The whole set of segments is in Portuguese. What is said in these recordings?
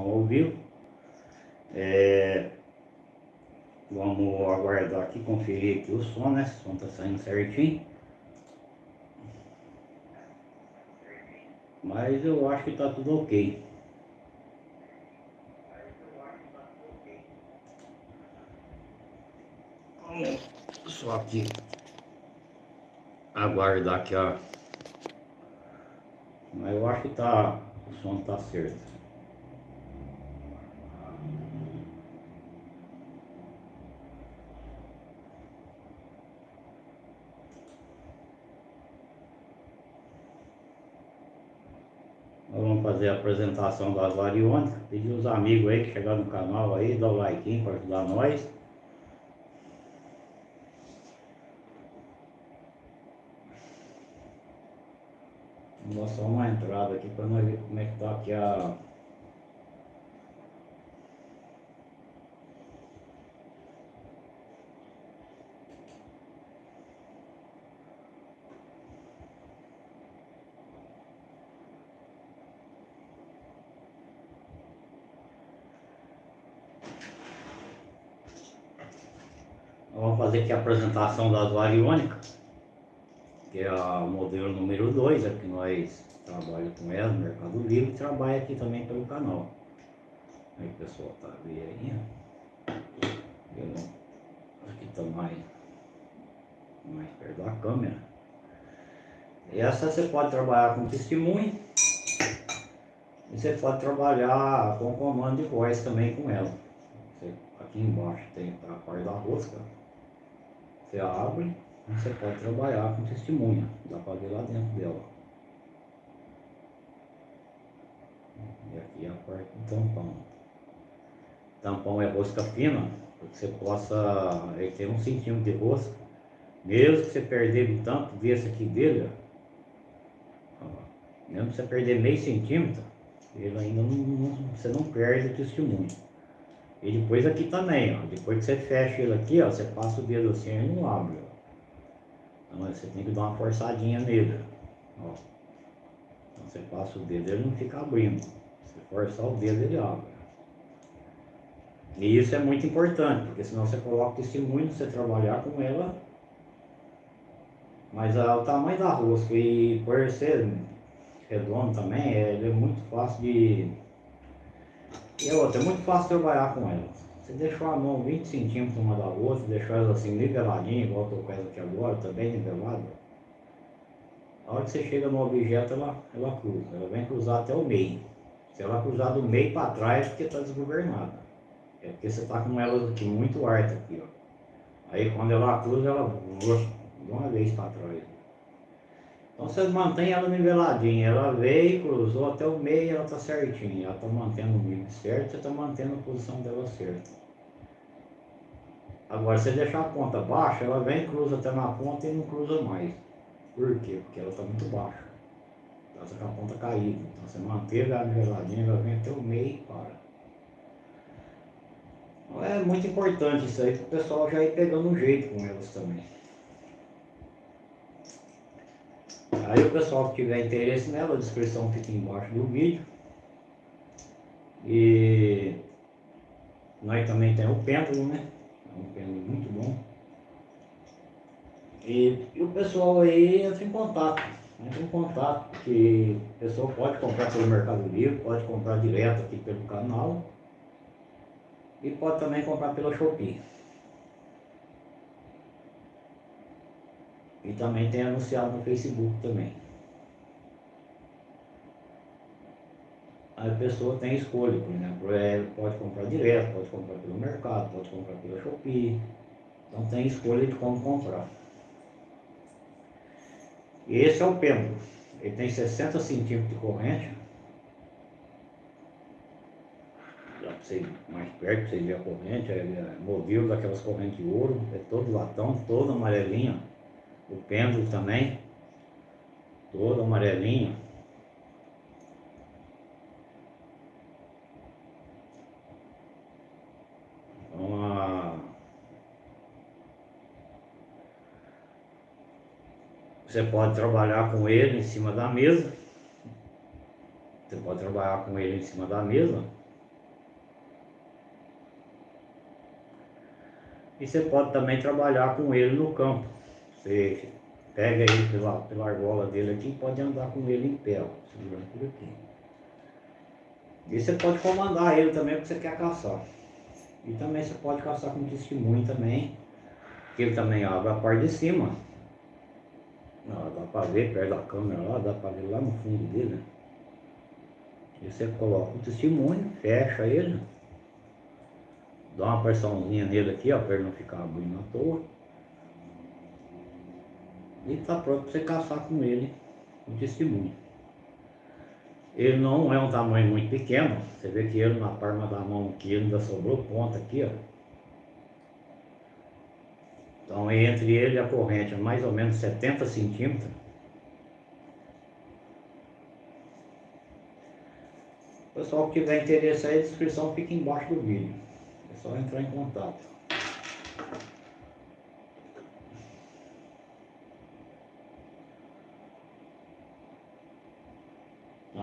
apresentação ao vivo. É, vamos aguardar aqui, conferir aqui o som, né? Se o som tá saindo certinho. Mas eu acho que tá tudo ok. Só aqui aguardar aqui a. Mas eu acho que tá. O som tá certo. vamos fazer a apresentação das variônicas. Pedir os amigos aí que chegaram no canal aí, dá o like para ajudar nós. Vou só uma entrada aqui para nós ver como é que tá aqui a Vamos fazer aqui a apresentação das variônicas, que é o modelo número 2, é nós trabalhamos com ela no Mercado Livre e trabalha aqui também pelo canal. Aí pessoal tá vendo aí, aqui tá mais, mais perto da câmera. Essa você pode trabalhar com testemunho e você pode trabalhar com comando de voz também com ela. Aqui embaixo tem a parte da rosca. Você abre, você pode trabalhar com testemunha, dá para ver lá dentro dela. E aqui é a parte do tampão. Tampão é rosca fina, para que você possa, ele tem um centímetro de rosca. Mesmo que você perder o tanto desse aqui dele, ó, mesmo que você perder meio centímetro, ele ainda não, não, você não perde o testemunho. E depois aqui também, ó. Depois que você fecha ele aqui, ó, você passa o dedo assim e não abre, ó. Então você tem que dar uma forçadinha nele, ó. Então você passa o dedo, ele não fica abrindo. Se forçar o dedo, ele abre. E isso é muito importante, porque senão você coloca o testemunho, você trabalhar com ela. Mas ah, o tamanho da rosca e por ser redondo também, ele é muito fácil de e outra, é muito fácil trabalhar com elas. Você deixou a mão 20 centímetros uma da outra, deixou elas assim niveladinha, igual eu tô com ela aqui agora, tá bem nivelada. A hora que você chega no objeto, ela, ela cruza. Ela vem cruzar até o meio. Se ela cruzar do meio para trás, é porque está desgovernada. É porque você está com elas aqui muito alta aqui, ó. Aí quando ela cruza, ela de uma vez para trás. Então você mantém ela niveladinha, ela veio, cruzou até o meio, ela está certinha, ela está mantendo o nível certo, você está mantendo a posição dela certa. Agora, se você deixar a ponta baixa, ela vem, cruza até na ponta e não cruza mais. Por quê? Porque ela está muito baixa. Ela está com a ponta caída. Então você manteve a niveladinha, ela vem até o meio e para. Então, é muito importante isso aí para o pessoal já ir pegando um jeito com elas também. Aí o pessoal que tiver interesse nela, a descrição fica embaixo do vídeo. E nós também temos o pêndulo, né? É um pêndulo muito bom. E, e, o pessoal aí entra em contato. Entra em contato, porque o pessoal pode comprar pelo Mercado Livre, pode comprar direto aqui pelo canal. E pode também comprar pela Shopee. E também tem anunciado no Facebook também. A pessoa tem escolha, por exemplo, é, pode comprar direto, pode comprar pelo mercado, pode comprar pela Shopee. Então tem escolha de como comprar. E esse é o pêndulo. Ele tem 60 centímetros de corrente. Você ir mais perto, para você ver a corrente. É, é modelo daquelas correntes de ouro. É todo latão, todo amarelinho o pêndulo também, todo amarelinho. Você pode trabalhar com ele em cima da mesa. Você pode trabalhar com ele em cima da mesa. E você pode também trabalhar com ele no campo. Você pega ele pela, pela argola dele aqui e pode andar com ele em pé, ó, segurando por aqui. E você pode comandar ele também porque você quer caçar. E também você pode caçar com testemunho também, que ele também abre a parte de cima. Ó, dá pra ver perto da câmera lá, dá pra ver lá no fundo dele, né? E você coloca o testemunho, fecha ele, dá uma pressãozinha nele aqui, ó, para ele não ficar abrindo à toa. E tá pronto para você caçar com ele o testemunho. Ele não é um tamanho muito pequeno, você vê que ele na palma da mão aqui ainda sobrou ponta aqui, ó. Então entre ele e a corrente é mais ou menos 70 centímetros. Pessoal que tiver interesse aí, a descrição fica embaixo do vídeo. É só entrar em contato.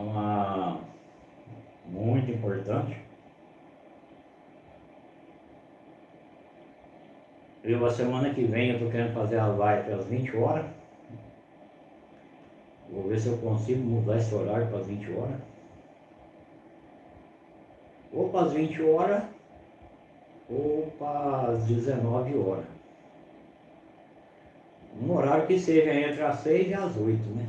Uma muito importante. Eu, a semana que vem, eu estou querendo fazer a live às 20 horas. Vou ver se eu consigo mudar esse horário para as 20 horas ou para as 20 horas ou para as 19 horas. Um horário que seja entre as 6 e as 8, né?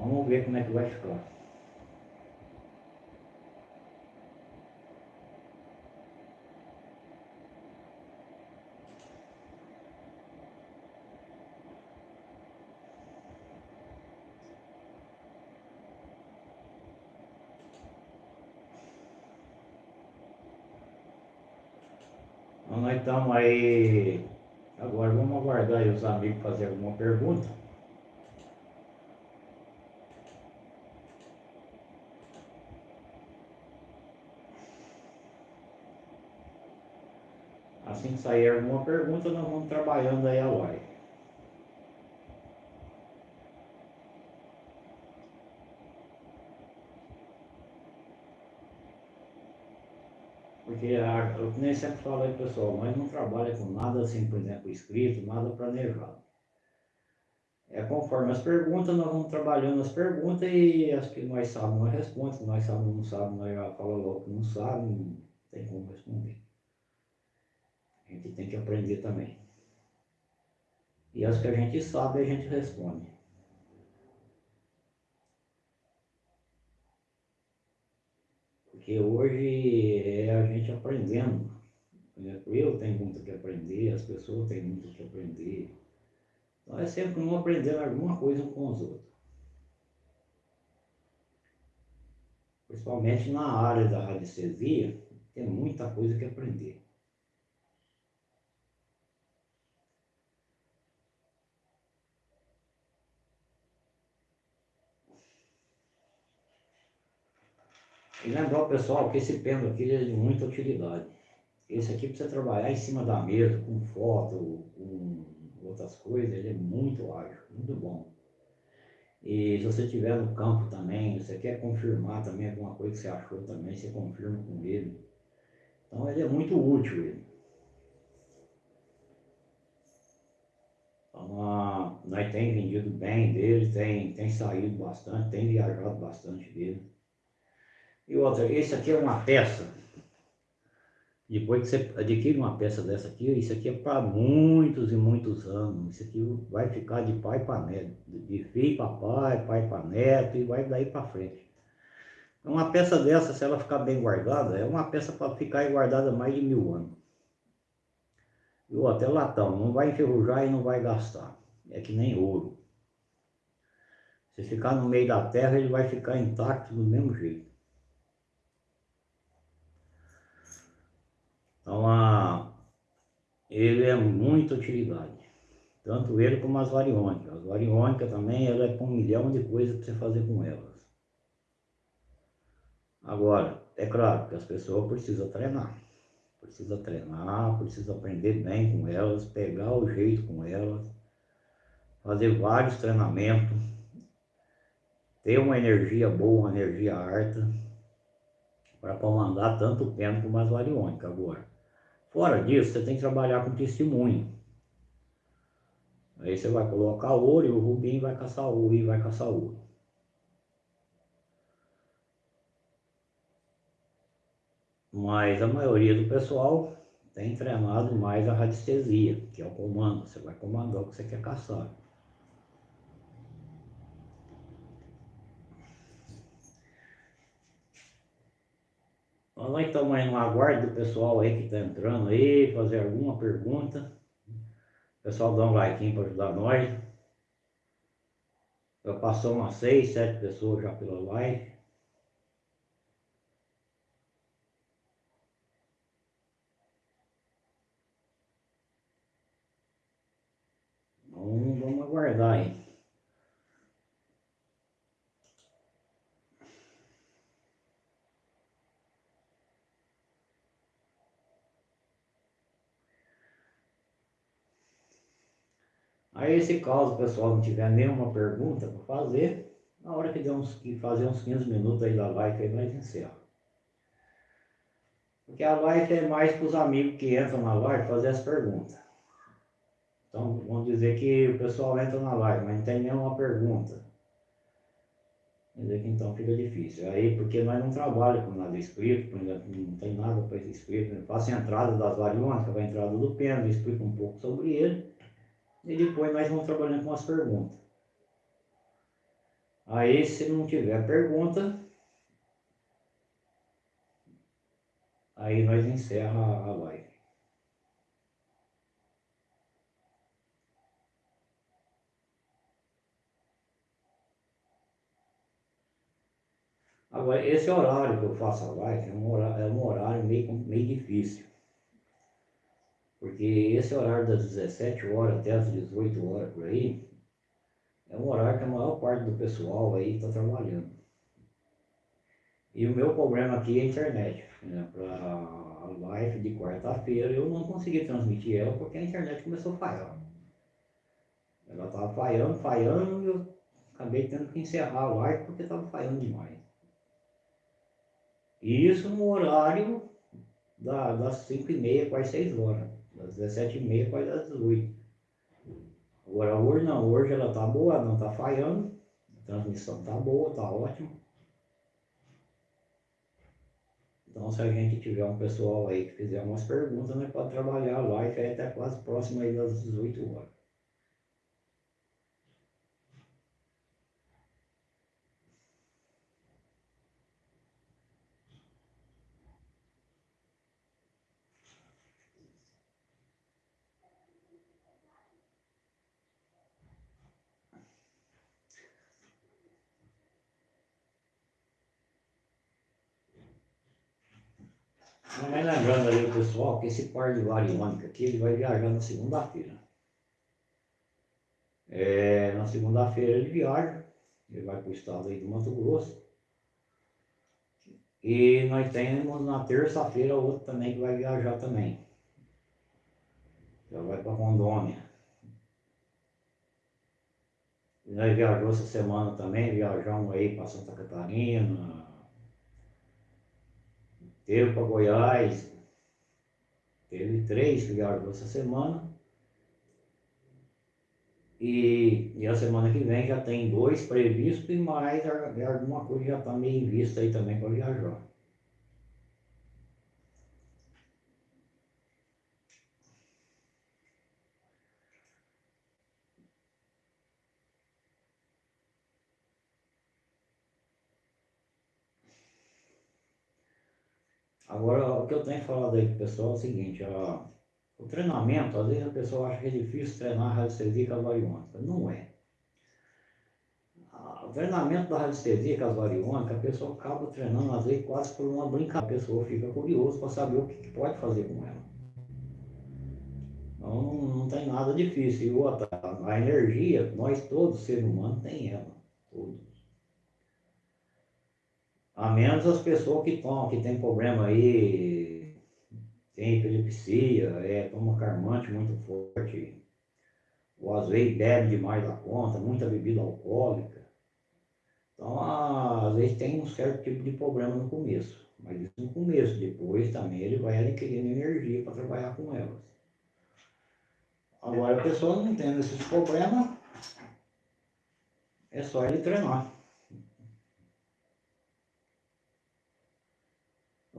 Vamos ver como é que vai ficar. Então nós estamos aí. Agora vamos aguardar os amigos fazer alguma pergunta. Assim que sair alguma pergunta, nós vamos trabalhando aí a live. Porque a, eu nem sempre falo aí, pessoal, mas não trabalha com nada assim, por exemplo, escrito, nada planejado. É conforme as perguntas, nós vamos trabalhando as perguntas e as que nós sabemos nós respondemos, nós sabemos não sabemos, nós falamos logo que não sabe, não tem como responder. A gente tem que aprender também. E as que a gente sabe, a gente responde. Porque hoje é a gente aprendendo. Eu tenho muito que aprender, as pessoas têm muito que aprender. Então é sempre um aprendendo alguma coisa com os outros. Principalmente na área da radiestesia, tem muita coisa que aprender. E lembrar o pessoal que esse pêndulo aqui é de muita utilidade. Esse aqui para você trabalhar em cima da mesa, com foto, com outras coisas, ele é muito ágil, muito bom. E se você estiver no campo também, você quer confirmar também alguma coisa que você achou também, você confirma com ele. Então ele é muito útil ele. Então, nós tem vendido bem dele, tem, tem saído bastante, tem viajado bastante dele. E outra, esse aqui é uma peça. Depois que você adquire uma peça dessa aqui, isso aqui é para muitos e muitos anos. Isso aqui vai ficar de pai para neto, de filho para pai, pai para neto e vai daí para frente. Uma peça dessa, se ela ficar bem guardada, é uma peça para ficar guardada mais de mil anos. E outra, é latão, não vai enferrujar e não vai gastar. É que nem ouro. Se ficar no meio da terra, ele vai ficar intacto do mesmo jeito. Então, a, ele é muita utilidade. Tanto ele como as variônicas. As variônicas também, ela é com um milhão de coisas para você fazer com elas. Agora, é claro que as pessoas precisam treinar. Precisa treinar, precisa aprender bem com elas, pegar o jeito com elas, fazer vários treinamentos, ter uma energia boa, uma energia harta, para comandar tanto o pêndulo como as variônicas agora. Fora disso, você tem que trabalhar com testemunho. Aí você vai colocar ouro e o Rubim vai caçar ouro e vai caçar ouro. Mas a maioria do pessoal tem treinado mais a radiestesia, que é o comando. Você vai comandar o que você quer caçar. Nós estamos aí no aguardo do pessoal aí que está entrando aí, fazer alguma pergunta. O pessoal dá um like para ajudar nós. Já passou umas seis, sete pessoas já pela live. Então vamos aguardar aí. Aí se caso o pessoal não tiver nenhuma pergunta para fazer, na hora que der uns, que fazer uns 15 minutos aí da live aí nós encerramos. Porque a live é mais para os amigos que entram na live fazer as perguntas. Então vamos dizer que o pessoal entra na live, mas não tem nenhuma pergunta. Dizer que então fica difícil. Aí porque nós não trabalhamos com nada escrito, não tem nada para escrito. Faço a entrada das variônicas, a entrada do pêndulo, explico um pouco sobre ele e depois nós vamos trabalhando com as perguntas. Aí, se não tiver pergunta, aí nós encerra a live. Agora, esse horário que eu faço a live é um horário, é um horário meio, meio difícil. Porque esse horário das 17 horas até as 18 horas por aí, é um horário que a maior parte do pessoal aí está trabalhando. E o meu problema aqui é a internet. Né? Para a live de quarta-feira eu não consegui transmitir ela porque a internet começou a falhar. Ela estava falhando, falhando eu acabei tendo que encerrar a live porque estava falhando demais. E isso no horário da, das 5 e meia, quase 6 horas das 17h30 quase às 18 Agora hoje não, hoje ela tá boa, não tá falhando, a transmissão tá boa, tá ótima. Então se a gente tiver um pessoal aí que fizer umas perguntas, nós pode trabalhar a live até quase próximo aí das 18 horas. Mas lembrando aí pessoal que esse par de variônica aqui, ele vai viajar na segunda-feira. É, na segunda-feira ele viaja, ele vai para o estado aí do Mato Grosso. E nós temos na terça-feira outro também que vai viajar também. Já vai para Rondônia. Nós viajamos essa semana também, viajamos aí para Santa Catarina, Teve para Goiás, teve três viajou essa semana. E, e, a semana que vem já tem dois previstos e mais alguma coisa já está meio em vista aí também para viajar. Agora, o que eu tenho falado aí com o pessoal é o seguinte, ó, o treinamento, às vezes a pessoa acha que é difícil treinar radiestesia casvariônica. Não é. O treinamento da radiestesia casvariônica, a pessoa acaba treinando, às vezes, quase por uma brincadeira. A pessoa fica curiosa para saber o que pode fazer com ela. Então, não, tem nada difícil. E outra, a energia, nós todos, seres humanos, tem ela. Todos. A menos as pessoas que tomam, que tem problema aí, tem epilepsia, é, toma carmante muito forte, ou às vezes bebe demais da conta, muita bebida alcoólica. Então, às vezes tem um certo tipo de problema no começo. Mas isso no começo, depois também ele vai adquirindo energia para trabalhar com elas. Agora a pessoa não tendo esses problemas, é só ele treinar.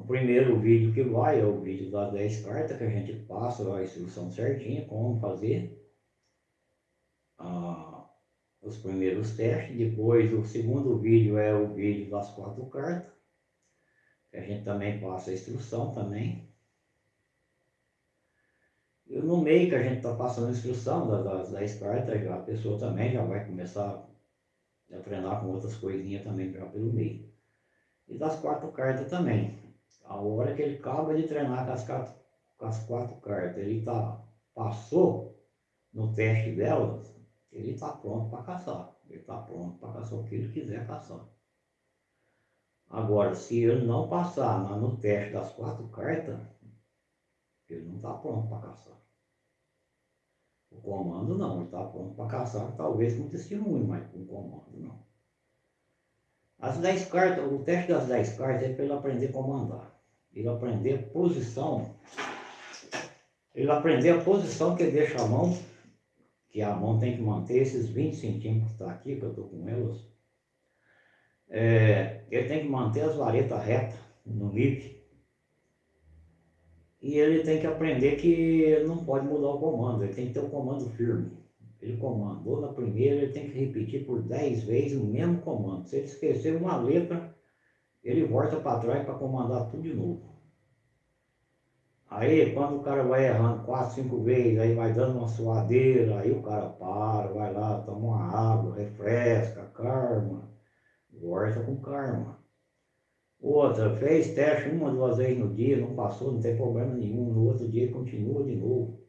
O primeiro vídeo que vai é o vídeo das 10 cartas, que a gente passa a instrução certinha, como fazer ah, os primeiros testes. Depois o segundo vídeo é o vídeo das quatro cartas, que a gente também passa a instrução também. E no meio que a gente está passando a instrução das, das 10 cartas, a pessoa também já vai começar a treinar com outras coisinhas também já pelo meio. E das quatro cartas também. A hora que ele acaba de treinar com as, quatro, com as quatro cartas, ele tá, passou no teste delas, ele está pronto para caçar. Ele está pronto para caçar o que ele quiser caçar. Agora, se ele não passar no teste das quatro cartas, ele não está pronto para caçar. O comando não, ele está pronto para caçar, talvez com testemunho, mas com comando não. As 10 cartas, o teste das 10 cartas é para ele aprender a comandar. Ele aprender a posição. Ele aprender a posição que deixa a mão, que a mão tem que manter esses 20 centímetros que está aqui, que eu estou com elas. É, ele tem que manter as varetas retas no livre e ele tem que aprender que não pode mudar o comando, ele tem que ter o um comando firme. Ele comandou na primeira, ele tem que repetir por 10 vezes o mesmo comando. Se ele esquecer uma letra, ele volta para trás para comandar tudo de novo. Aí quando o cara vai errando 4, 5 vezes, aí vai dando uma suadeira, aí o cara para, vai lá, toma uma água, refresca, karma, volta com karma. Outra, fez teste uma, duas vezes no dia, não passou, não tem problema nenhum. No outro dia continua de novo.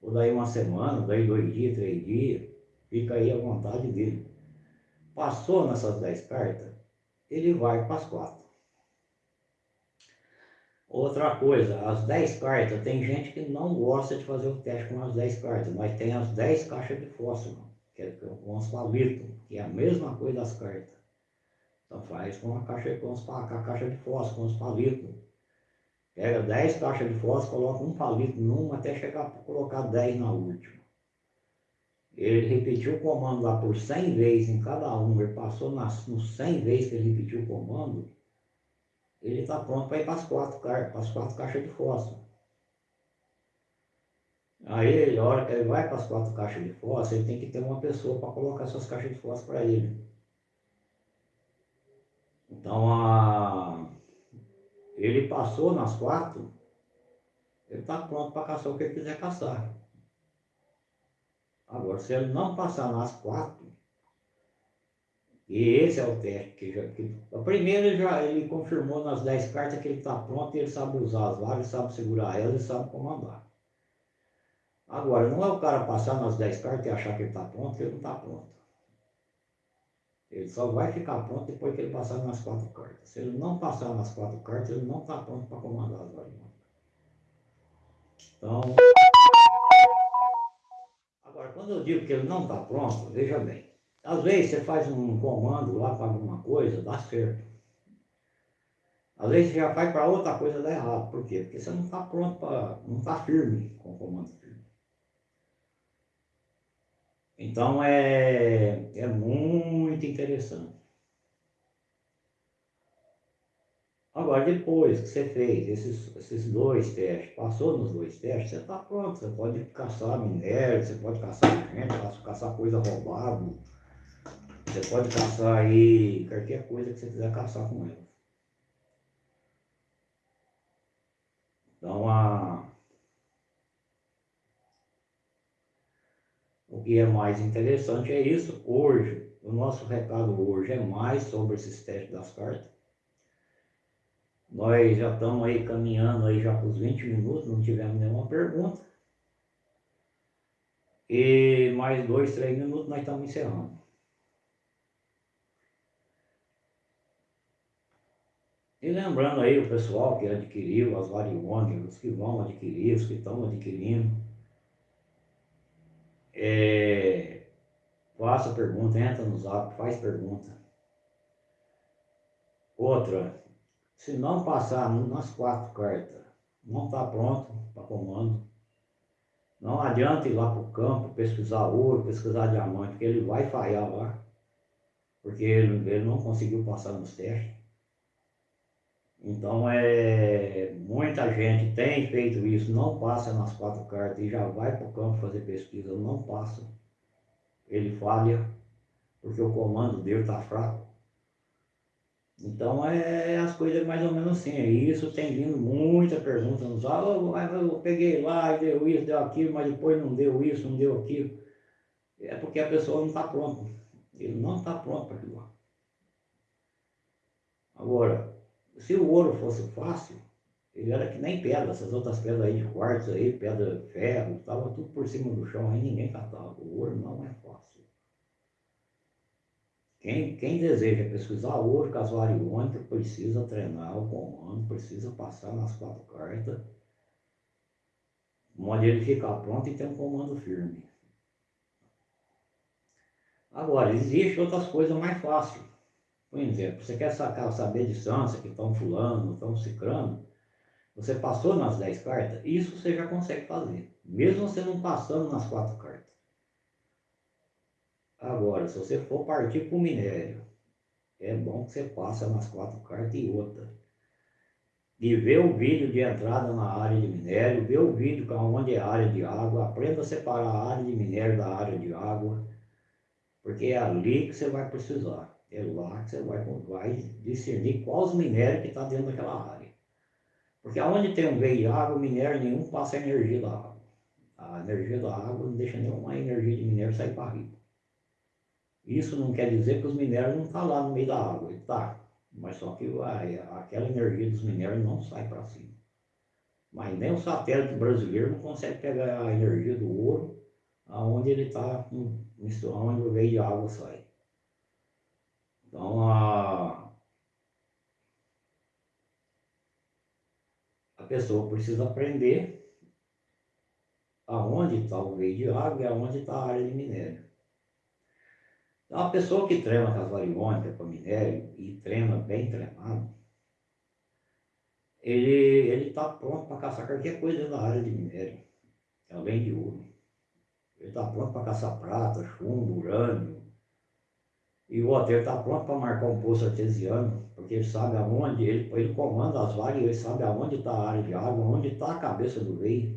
Ou daí uma semana, daí dois dias, três dias, fica aí à vontade dele. Passou nessas dez cartas, ele vai para as quatro. Outra coisa, as 10 cartas, tem gente que não gosta de fazer o teste com as 10 cartas, mas tem as 10 caixas de fósforo, que é com os palitos, que é a mesma coisa das cartas. Então faz com a caixa, com, os, com a caixa de fósforo, com os palitos. Pega 10 caixas de fósforo, coloca um palito numa até chegar a colocar 10 na última. Ele repetiu o comando lá por 100 vezes em cada um, ele passou nas, nos 100 vezes que ele repetiu o comando, ele está pronto para ir para as quatro, quatro caixas de fósforo. Aí, a hora que ele vai para as quatro caixas de fósforo, ele tem que ter uma pessoa para colocar essas caixas de fósforo para ele. Então, a... ele passou nas quatro, ele está pronto para caçar o que ele quiser caçar. Agora, se ele não passar nas quatro, e esse é o teste que já. Que, a primeira ele já ele confirmou nas 10 cartas que ele está pronto e ele sabe usar as vagas, sabe segurar elas e sabe comandar. Agora, não é o cara passar nas 10 cartas e achar que ele está pronto, ele não está pronto. Ele só vai ficar pronto depois que ele passar nas quatro cartas. Se ele não passar nas quatro cartas, ele não está pronto para comandar as variantes. Então, agora quando eu digo que ele não está pronto, veja bem. Às vezes você faz um comando lá para alguma coisa, dá certo. Às vezes você já faz para outra coisa, dá errado. Por quê? Porque você não está pronto para. não está firme com o comando firme. Então é, é muito interessante. Agora, depois que você fez esses, esses dois testes, passou nos dois testes, você está pronto. Você pode caçar minério, você pode caçar gente, caçar coisa roubada. Você pode caçar aí qualquer coisa que você quiser caçar com ela. Então, a, O que é mais interessante é isso. Hoje, o nosso recado hoje é mais sobre esses testes das cartas. Nós já estamos aí caminhando aí já para os 20 minutos, não tivemos nenhuma pergunta. E mais dois, três minutos nós estamos encerrando. E lembrando aí o pessoal que adquiriu as variônicas, os que vão adquirir, os que estão adquirindo, é, faça pergunta, entra no zap, faz pergunta. Outra, Se não passar nas quatro cartas, não está pronto para comando. Não adianta ir lá para o campo pesquisar ouro, pesquisar diamante, porque ele vai falhar lá. Porque ele, ele não conseguiu passar nos testes. Então, é, muita gente tem feito isso, não passa nas quatro cartas e já vai para o campo fazer pesquisa, não passa. Ele falha, porque o comando dele está fraco. Então, é as coisas mais ou menos assim. E isso tem vindo muita pergunta nos oh, eu peguei lá deu isso, deu aquilo, mas depois não deu isso, não deu aquilo. É porque a pessoa não está pronta. Ele não está pronto para aquilo. Agora, se o ouro fosse fácil, ele era que nem pedra, essas outras pedras aí de quartzo aí, pedra ferro, estava tudo por cima do chão, aí ninguém catava. O ouro não é fácil. Quem, quem deseja pesquisar ouro casuariônica precisa treinar o comando, precisa passar nas quatro cartas, onde ele ficar pronto e ter um comando firme. Agora, existe outras coisas mais fáceis. Por exemplo, você quer sacar, saber a distância que estão fulano, estão ciclando, você passou nas 10 cartas, isso você já consegue fazer, mesmo você não passando nas quatro cartas. Agora, se você for partir para o minério, é bom que você passe nas quatro cartas e outra. E ver o vídeo de entrada na área de minério, ver o vídeo onde é a área de água, aprenda a separar a área de minério da área de água, porque é ali que você vai precisar. É lá que você vai, vai discernir quais minérios que está dentro daquela área. Porque aonde tem um veio de água, minério nenhum passa energia da água. A energia da água não deixa nenhuma energia de minério sair para riba. Isso não quer dizer que os minérios não estão tá lá no meio da água, ele está. Mas só que a, aquela energia dos minérios não sai para cima. Mas nem o satélite brasileiro não consegue pegar a energia do ouro aonde ele está, onde o veio de água sai. Então, a, a pessoa precisa aprender aonde está o veio de água e aonde está a área de minério. Então, a pessoa que treina com as variônicas, com minério, e treina bem treinado, ele está pronto para caçar qualquer coisa na área de minério, além de ouro. Ele está pronto para caçar prata, chumbo, urânio, e o hotel está pronto para marcar um poço artesiano, porque ele sabe aonde, ele, ele comanda as vagas, ele sabe aonde está a área de água, onde está a cabeça do veio.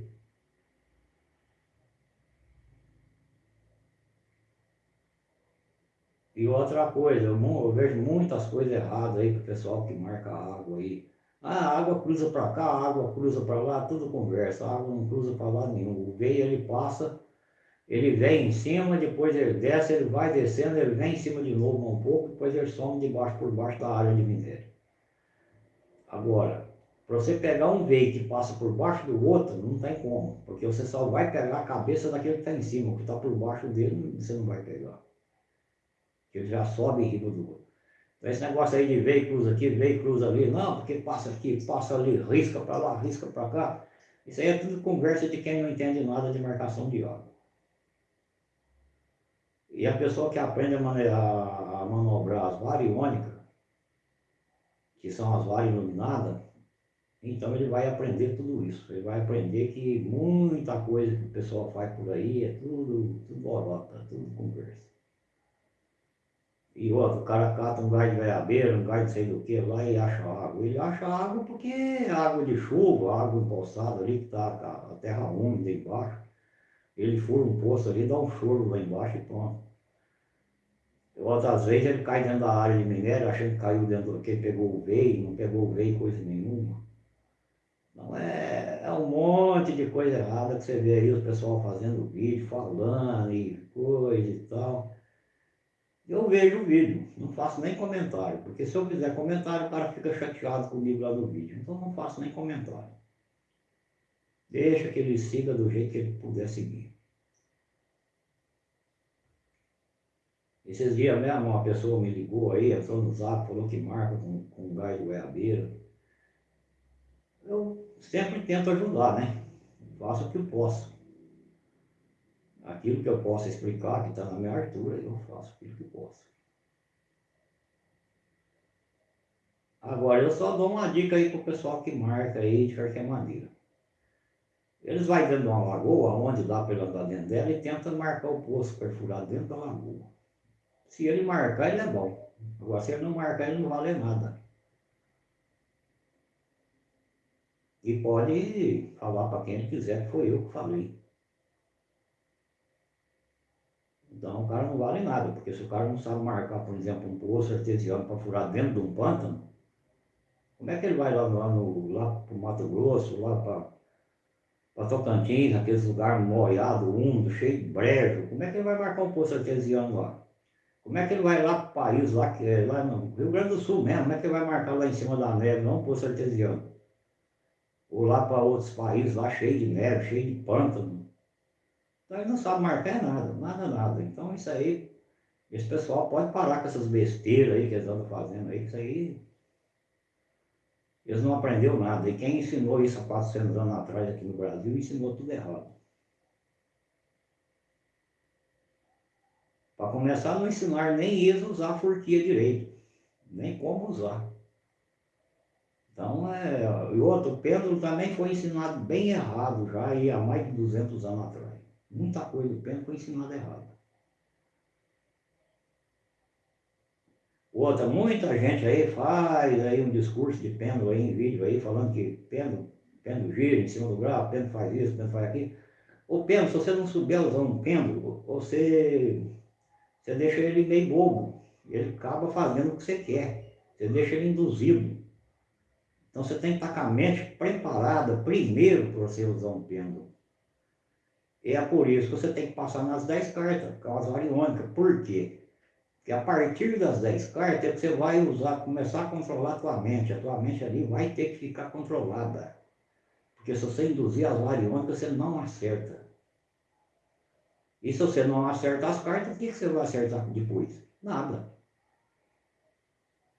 E outra coisa, eu, eu, vejo muitas coisas erradas aí para o pessoal que marca água aí. Ah, a água cruza para cá, a água cruza para lá, tudo conversa, a água não cruza para lá nenhum. O veio ele passa ele vem em cima, depois ele desce, ele vai descendo, ele vem em cima de novo um pouco, depois ele some de baixo por baixo da área de minério. Agora, para você pegar um veio que passa por baixo do outro, não tem como, porque você só vai pegar a cabeça daquele que está em cima, o que está por baixo dele, você não vai pegar. Ele já sobe em riba do outro. Então esse negócio aí de veio cruza aqui, veio cruza ali, não, porque passa aqui, passa ali, risca para lá, risca para cá. Isso aí é tudo conversa de quem não entende nada de marcação de água. E a pessoa que aprende a, a, manobrar as variônicas, que são as varas iluminadas, então ele vai aprender tudo isso. Ele vai aprender que muita coisa que o pessoal faz por aí é tudo, tudo borota, tudo conversa. E outro, o cara cata um gás de veiabeira, um gás de sei do que lá e acha água. Ele acha água porque é água de chuva, água empoçada ali, que está a terra úmida embaixo. Ele fura um poço ali, dá um choro lá embaixo e pronto. Outras vezes ele cai dentro da área de minério, achando que caiu dentro, que pegou o veio, não pegou o veio coisa nenhuma. Não é, é um monte de coisa errada que você vê aí o pessoal fazendo vídeo, falando e coisa e tal. Eu vejo o vídeo, não faço nem comentário, porque se eu fizer comentário, o cara fica chateado comigo lá no vídeo. Então não faço nem comentário. Deixa que ele siga do jeito que ele puder seguir. Esses dias mesmo uma pessoa me ligou aí, entrou no zap, falou que marca com, com gás de goiabeira. Eu sempre tento ajudar, né? Faço o que eu posso. Aquilo que eu posso explicar, que está na minha altura, eu faço aquilo que eu posso. Agora eu só dou uma dica aí pro pessoal que marca aí de qualquer maneira. Eles vão dentro de uma lagoa, onde dá para andar dentro dela, e tenta marcar o poço perfurado dentro da lagoa. Se ele marcar, ele é bom. Agora, se ele não marcar, ele não vale nada. E pode falar para quem ele quiser que foi eu que falei. Então o cara não vale nada, porque se o cara não sabe marcar, por exemplo, um poço artesiano para furar dentro de um pântano, como é que ele vai lá, lá, no, lá para o Mato Grosso, lá para Tocantins, aqueles lugares molhados, úmidos, cheio de brejo, como é que ele vai marcar um poço artesiano lá? Como é que ele vai lá para país, lá, é, lá no Rio Grande do Sul mesmo, como é que ele vai marcar lá em cima da neve, não um poço artesiano? Ou lá para outros países, lá cheio de neve, cheio de pântano. Então ele não sabe marcar nada, nada, nada. Então isso aí, esse pessoal pode parar com essas besteiras aí que eles andam fazendo aí, que isso aí eles não aprenderam nada. E quem ensinou isso há 400 anos atrás aqui no Brasil, ensinou tudo errado. Começar, não ensinar nem eles a usar a forquilha direito, nem como usar. Então, é, e outro, o pêndulo também foi ensinado bem errado já aí há mais de 200 anos atrás. Muita coisa do pêndulo foi ensinada errado. Outra, muita gente aí faz aí um discurso de pêndulo aí em vídeo aí, falando que pêndulo, pêndulo gira em cima do grau, pêndulo faz isso, pêndulo faz aquilo. O pêndulo, se você não souber usar um pêndulo, você, você deixa ele meio bobo. Ele acaba fazendo o que você quer. Você deixa ele induzido. Então você tem que estar com a mente preparada primeiro para você usar um pêndulo. E é por isso que você tem que passar nas 10 cartas, causa variônica. Por quê? que a partir das 10 cartas é que você vai usar, começar a controlar a tua mente. A tua mente ali vai ter que ficar controlada. Porque se você induzir as variônicas, você não acerta. E se você não acerta as cartas, o que você vai acertar depois? Nada.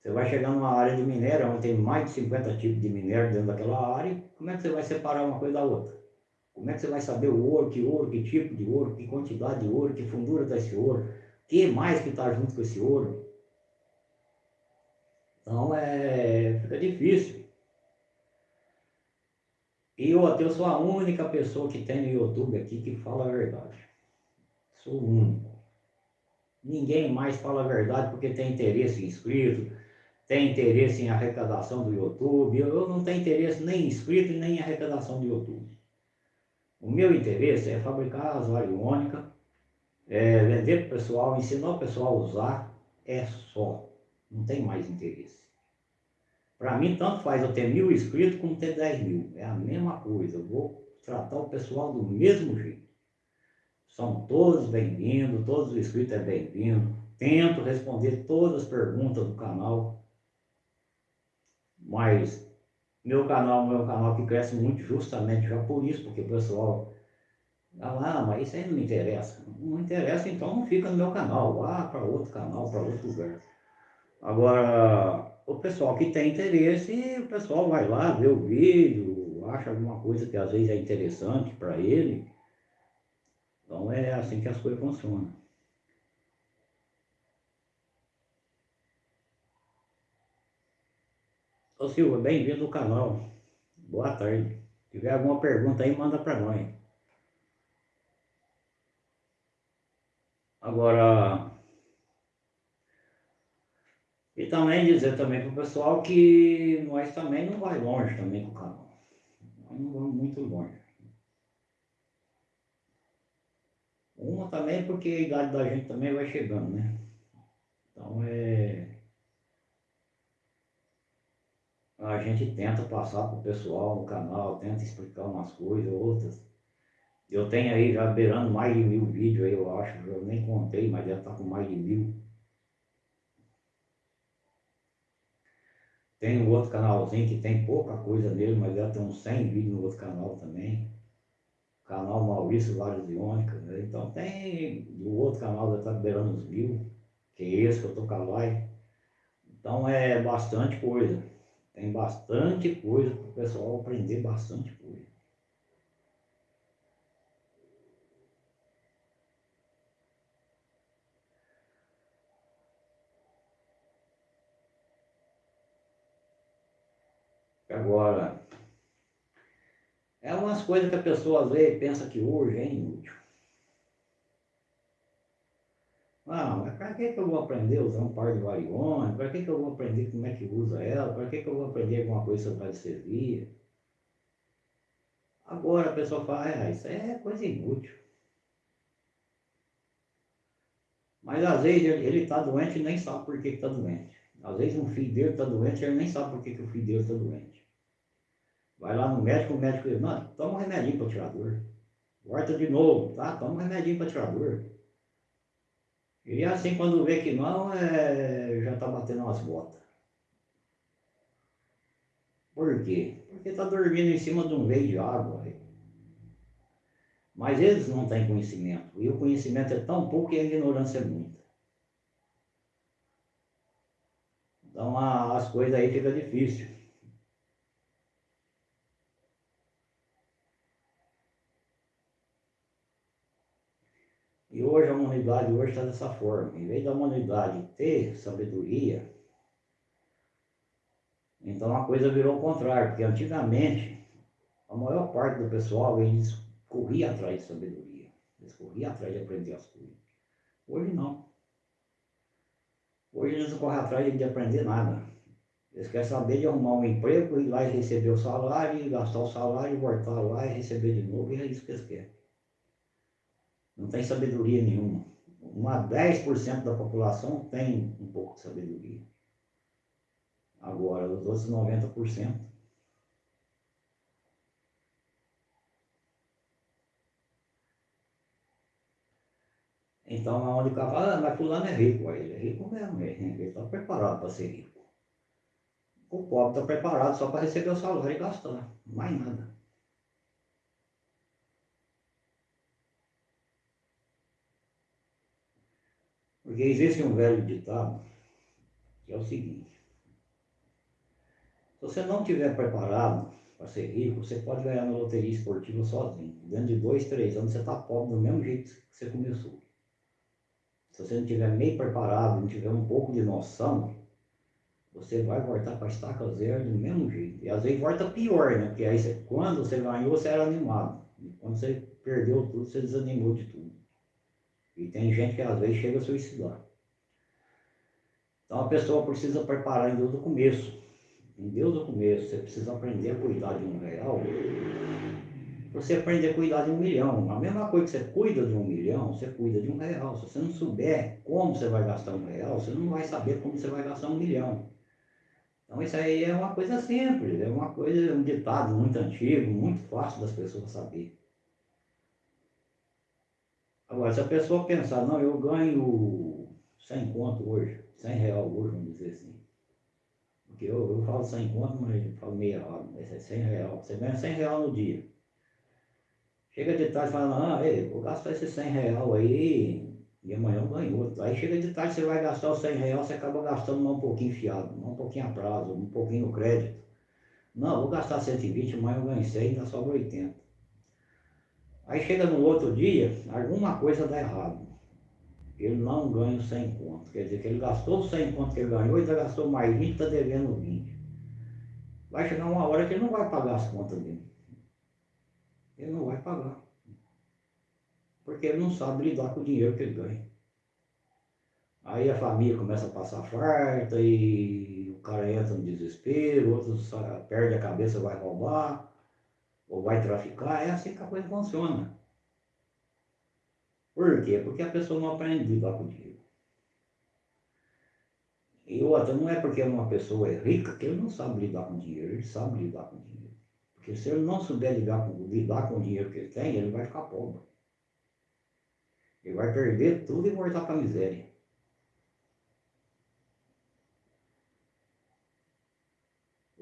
Você vai chegar numa área de minério, onde tem mais de 50 tipos de minério dentro daquela área, como é que você vai separar uma coisa da outra? Como é que você vai saber o ouro, que ouro, que tipo de ouro, que quantidade de ouro, que fundura está esse ouro? que mais que está junto com esse ouro? Então é, fica difícil. E eu, eu sou a única pessoa que tem no YouTube aqui que fala a verdade. Sou o único. Ninguém mais fala a verdade porque tem interesse em inscrito, tem interesse em arrecadação do YouTube. Eu, não tenho interesse nem em inscrito nem em arrecadação do YouTube. O meu interesse é fabricar as variônicas é, vender para o pessoal, ensinar o pessoal a usar, é só. Não tem mais interesse. Para mim, tanto faz eu ter mil inscritos como ter dez mil. É a mesma coisa. Eu vou tratar o pessoal do mesmo jeito. São todos bem-vindos, todos os inscritos é bem-vindo. Tento responder todas as perguntas do canal. Mas meu canal é um canal que cresce muito justamente já por isso, porque o pessoal ah, mas isso aí não me interessa. Não interessa, então não fica no meu canal. Vá para outro canal, para outro lugar. Agora, o pessoal que tem interesse, o pessoal vai lá, vê o vídeo, acha alguma coisa que às vezes é interessante para ele. Então é assim que as coisas funcionam. Ô Silva, bem-vindo ao canal. Boa tarde. Se tiver alguma pergunta aí, manda para nós. Agora, e também dizer também para o pessoal que nós também não vai longe também com o canal. Nós não vamos muito longe. Uma também porque a idade da gente também vai chegando, né? Então é. A gente tenta passar para o pessoal no canal, tenta explicar umas coisas, outras. Eu tenho aí já beirando mais de mil vídeos aí, eu acho. Eu nem contei, mas já está com mais de mil. Tem um outro canalzinho que tem pouca coisa nele, mas já tem uns 100 vídeos no outro canal também. Canal Maurício Vários Iônicas, né? Então tem o outro canal já está beirando os mil, que é esse que eu tô com a live. Então é bastante coisa. Tem bastante coisa para o pessoal aprender bastante coisa. Agora, é umas coisas que a pessoa às vezes pensa que hoje é inútil. Ah, para que, que eu vou aprender a usar um par de variônicos? Para que, que eu vou aprender como é que usa ela? Para que, que eu vou aprender alguma coisa sobre radiestesia? Agora a pessoa fala, ah, isso é coisa inútil. Mas às vezes ele está doente e nem sabe por que está doente. Às vezes um filho dele está doente e ele nem sabe por que, que o filho dele está doente. Vai lá no médico, o médico diz, não, toma um remedinho para tirar dor. Volta de novo, tá? Toma um remedinho para tirar dor. E assim quando vê que não, é, já está batendo umas botas. Por quê? Porque está dormindo em cima de um veio de água. Mas eles não têm conhecimento. E o conhecimento é tão pouco e a ignorância é muita. Então as coisas aí ficam difíceis. E hoje a humanidade hoje está dessa forma. Em vez da humanidade ter sabedoria, então a coisa virou o contrário, porque antigamente a maior parte do pessoal eles corria atrás de sabedoria, eles corriam atrás de aprender as coisas. Hoje não. Hoje eles não correm atrás de aprender nada. Eles querem saber de arrumar um emprego, ir lá e receber o salário, gastar o salário, voltar lá e receber de novo, e é isso que eles querem. Não tem sabedoria nenhuma. Uma 10% da população tem um pouco de sabedoria. Agora, os outros 90%. Então, onde o cara fala, ah, mas fulano é rico, ele é rico mesmo, ele está preparado para ser rico. O pobre está preparado só para receber o salário e gastar, mais nada. Porque existe um velho ditado que é o seguinte, se você não estiver preparado para ser rico, você pode ganhar na loteria esportiva sozinho. Dentro de dois, três anos você está pobre do mesmo jeito que você começou. Se você não estiver meio preparado, não tiver um pouco de noção, você vai voltar para a estaca zero do mesmo jeito. E às vezes volta pior, né? Porque aí você, quando você ganhou, você era animado. E quando você perdeu tudo, você desanimou de tudo. E tem gente que às vezes chega a suicidar. Então a pessoa precisa preparar em Deus do começo. Em Deus do começo, você precisa aprender a cuidar de um real. Você aprender a cuidar de um milhão. A mesma coisa que você cuida de um milhão, você cuida de um real. Se você não souber como você vai gastar um real, você não vai saber como você vai gastar um milhão. Então isso aí é uma coisa simples, é uma coisa, um ditado muito antigo, muito fácil das pessoas saber. Agora, se a pessoa pensar, não, eu ganho 100 conto hoje, 100 real hoje, vamos dizer assim. Porque eu, eu falo 100 conto, mas eu falo meia hora, mas é 100 real. Você ganha 100 real no dia. Chega de tarde e fala, ah, ei, vou gastar esse 100 real aí e amanhã eu ganho outro. Aí chega de tarde, você vai gastar os 100 real, você acaba gastando um pouquinho fiado, um pouquinho a prazo, um pouquinho no crédito. Não, vou gastar 120, amanhã eu ganho 100, ainda sobra 80. Aí chega no outro dia, alguma coisa dá errado ele não ganha os 100 contos. Quer dizer que ele gastou os 100 contos que ele ganhou, ele gastou mais 20, está devendo 20. Vai chegar uma hora que ele não vai pagar as contas dele. Ele não vai pagar. Porque ele não sabe lidar com o dinheiro que ele ganha. Aí a família começa a passar farta e o cara entra no desespero, outros perde a cabeça, vai roubar, ou vai traficar. É assim que a coisa funciona. Por quê? Porque a pessoa não aprende a lidar com o dinheiro. E outra, não é porque uma pessoa é rica que ele não sabe lidar com o dinheiro, ele sabe lidar com o dinheiro. Porque se ele não souber lidar com, lidar com o dinheiro que ele tem, ele vai ficar pobre. Ele vai perder tudo e voltar para a miséria.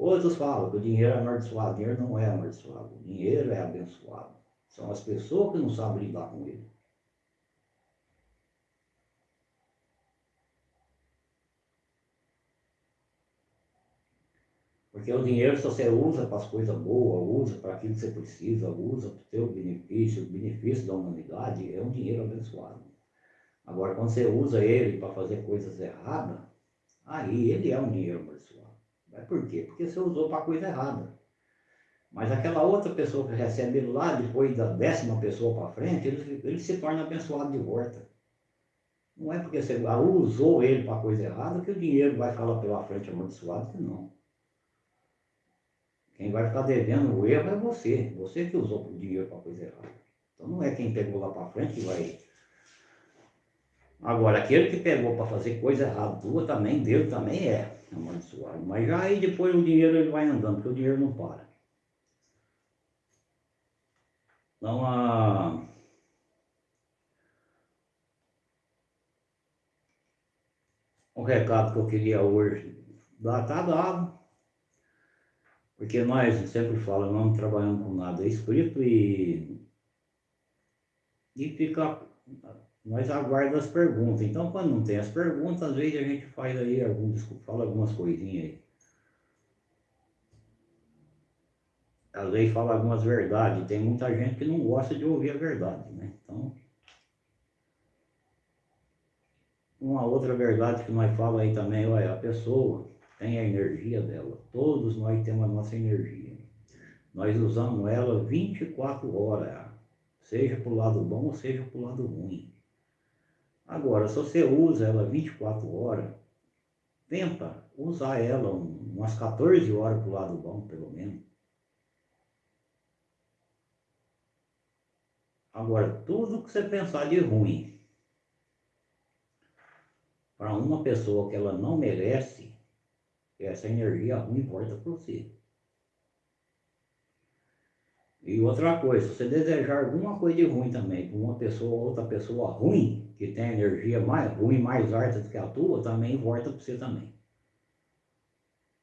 Outros falam que o dinheiro é amaldiçoado. O dinheiro não é amaldiçoado. O dinheiro é abençoado. São as pessoas que não sabem lidar com ele. Porque o dinheiro, se você usa para as coisas boas, usa para aquilo que você precisa, usa para o seu benefício, o benefício da humanidade, é um dinheiro abençoado. Agora, quando você usa ele para fazer coisas erradas, aí ele é um dinheiro abençoado. Mas por quê? Porque você usou para coisa errada. Mas aquela outra pessoa que recebe ele lá, depois da décima pessoa para frente, ele, ele se torna abençoado de volta. Não é porque você usou ele para coisa errada que o dinheiro vai ficar lá pela frente amaldiçoado, não. Quem vai ficar devendo o erro é você. Você que usou o dinheiro para coisa errada. Então não é quem pegou lá para frente que vai. Agora, aquele que pegou para fazer coisa errada tua também, Deus também é amaldiçoado. Mas aí depois o dinheiro ele vai andando, porque o dinheiro não para. Então, a... o recado que eu queria hoje dar, tá dado. Porque nós sempre falamos, não trabalhamos com nada escrito e, e fica, nós aguardamos as perguntas. Então, quando não tem as perguntas, às vezes a gente faz aí alguns, fala algumas coisinhas aí. às vezes fala algumas verdades, tem muita gente que não gosta de ouvir a verdade, né? Então, uma outra verdade que nós falamos aí também, olha, a pessoa tem a energia dela, todos nós temos a nossa energia. Nós usamos ela 24 horas, seja para o lado bom seja para o lado ruim. Agora, se você usa ela 24 horas, tenta usar ela umas 14 horas para o lado bom, pelo menos. Agora, tudo que você pensar de ruim para uma pessoa que ela não merece, essa energia ruim volta para você. E outra coisa, se você desejar alguma coisa de ruim também para uma pessoa ou outra pessoa ruim, que tem energia mais ruim, mais alta do que a tua, também volta para você também.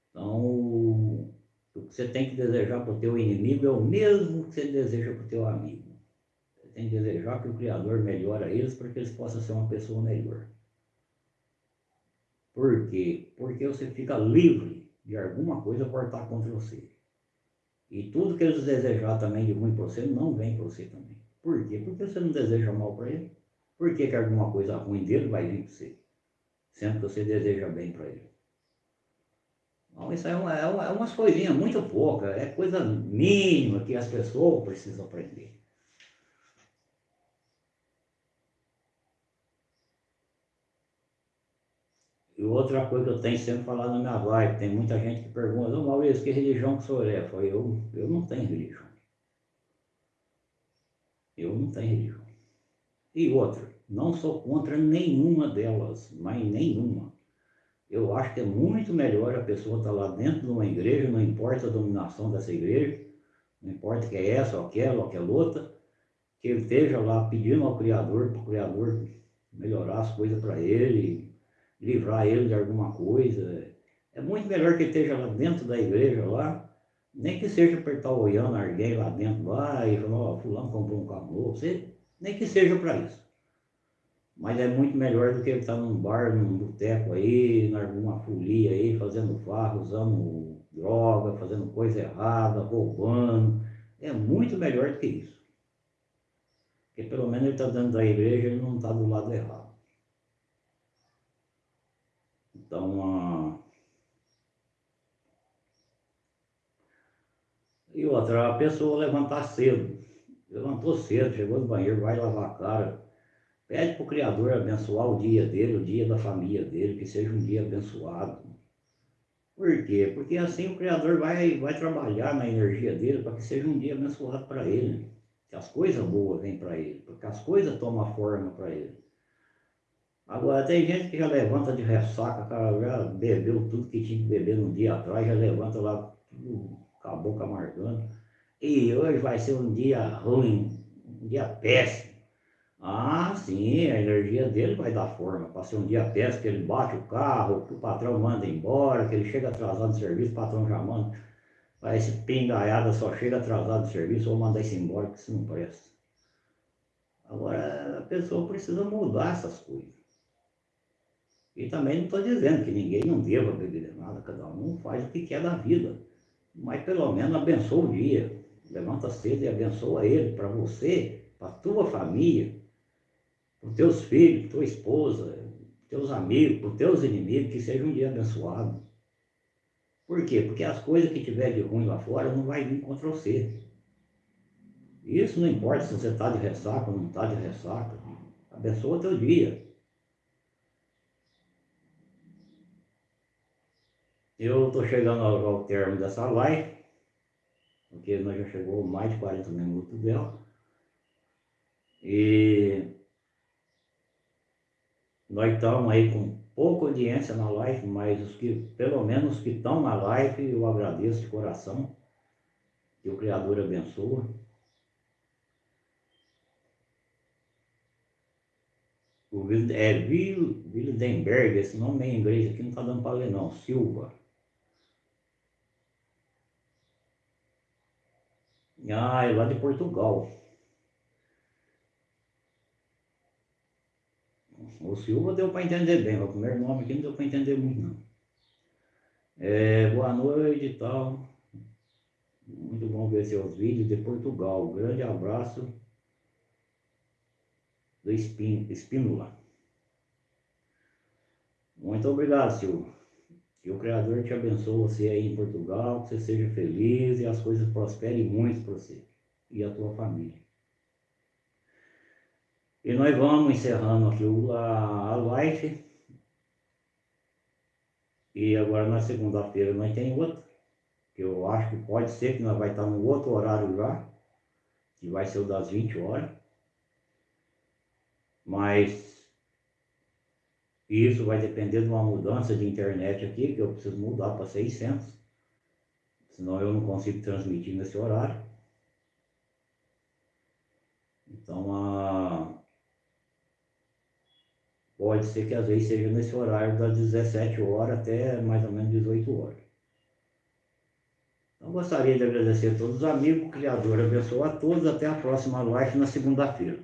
Então, o que você tem que desejar para o teu inimigo é o mesmo que você deseja para o teu amigo tem que desejar que o Criador melhore eles para que eles possam ser uma pessoa melhor. Por quê? Porque você fica livre de alguma coisa cortar contra você. E tudo que eles desejar também de ruim para você não vem para você também. Por quê? Porque você não deseja mal para ele. Por que, que alguma coisa ruim dele vai vir para você? Sendo que você deseja bem para ele. Então, isso é, uma, é, uma, é umas coisinhas muito poucas, é coisa mínima que as pessoas precisam aprender. E outra coisa que eu tenho sempre falado na minha live, tem muita gente que pergunta, ô Maurício, que religião que o senhor é? Eu falei, eu, eu não tenho religião. Eu não tenho religião. E outra, não sou contra nenhuma delas, mas nenhuma. Eu acho que é muito melhor a pessoa estar tá lá dentro de uma igreja, não importa a dominação dessa igreja, não importa que é essa ou aquela ou aquela outra, que ele esteja lá pedindo ao Criador, para o Criador melhorar as coisas para ele, livrar ele de alguma coisa. É muito melhor que ele esteja lá dentro da igreja lá, nem que seja para estar olhando alguém lá dentro lá e falar, ó, fulano comprou um carro você, nem que seja para isso. Mas é muito melhor do que ele estar num bar, num boteco aí, em alguma folia aí, fazendo farra, usando droga, fazendo coisa errada, roubando. É muito melhor do que isso. Porque pelo menos ele está dentro da igreja, ele não está do lado errado. Então, a... e outra, a pessoa levantar cedo. Levantou cedo, chegou no banheiro, vai lavar a cara. Pede para o Criador abençoar o dia dele, o dia da família dele, que seja um dia abençoado. Por quê? Porque assim o Criador vai, vai trabalhar na energia dele para que seja um dia abençoado para ele. Que as coisas boas vêm para ele, porque as coisas tomam forma para ele. Agora, tem gente que já levanta de ressaca, cara, já bebeu tudo que tinha que beber no dia atrás, já levanta lá tudo com a boca amargando. E hoje vai ser um dia ruim, um dia péssimo. Ah, sim, a energia dele vai dar forma. Ser um dia péssimo, que ele bate o carro, que o patrão manda embora, que ele chega atrasado de serviço, o patrão já manda. Parece pingaiada, só chega atrasado de serviço, ou manda isso embora, que isso não presta. Agora, a pessoa precisa mudar essas coisas. E também não estou dizendo que ninguém não deva beber nada, cada um faz o que quer da vida. Mas pelo menos abençoa o dia. Levanta cedo e abençoa ele, para você, para tua família, para os teus filhos, tua esposa, teus amigos, para os teus inimigos, que seja um dia abençoado. Por quê? Porque as coisas que tiver de ruim lá fora não vai vir contra você. Isso não importa se você está de ressaca ou não está de ressaca. Abençoa o teu dia. Eu estou chegando ao, ao termo dessa live, porque nós já chegou mais de 40 minutos dela. E nós estamos aí com pouca audiência na live, mas os que, pelo menos os que estão na live, eu agradeço de coração. Que o Criador abençoe. O é Wildenberg, esse nome é em inglês aqui não está dando para ler não, Silva. Ah, é lá de Portugal. O Silva deu para entender bem, o primeiro nome aqui não deu para entender muito não. É, boa noite e tal. Muito bom ver seus vídeos de Portugal. Grande abraço do Espínola. Muito obrigado, Silva. Que o Criador te abençoe você aí em Portugal, que você seja feliz e as coisas prosperem muito para você e a tua família. E nós vamos encerrando aqui a, a live. E agora na segunda-feira nós tem outra, que eu acho que pode ser que nós vai estar no outro horário já, que vai ser o das 20 horas. Mas isso vai depender de uma mudança de internet aqui, que eu preciso mudar para 600. Senão eu não consigo transmitir nesse horário. Então, a Pode ser que às vezes seja nesse horário das 17 horas até mais ou menos 18 horas. Então gostaria de agradecer a todos os amigos, o Criador abençoe a todos, até a próxima live na segunda-feira.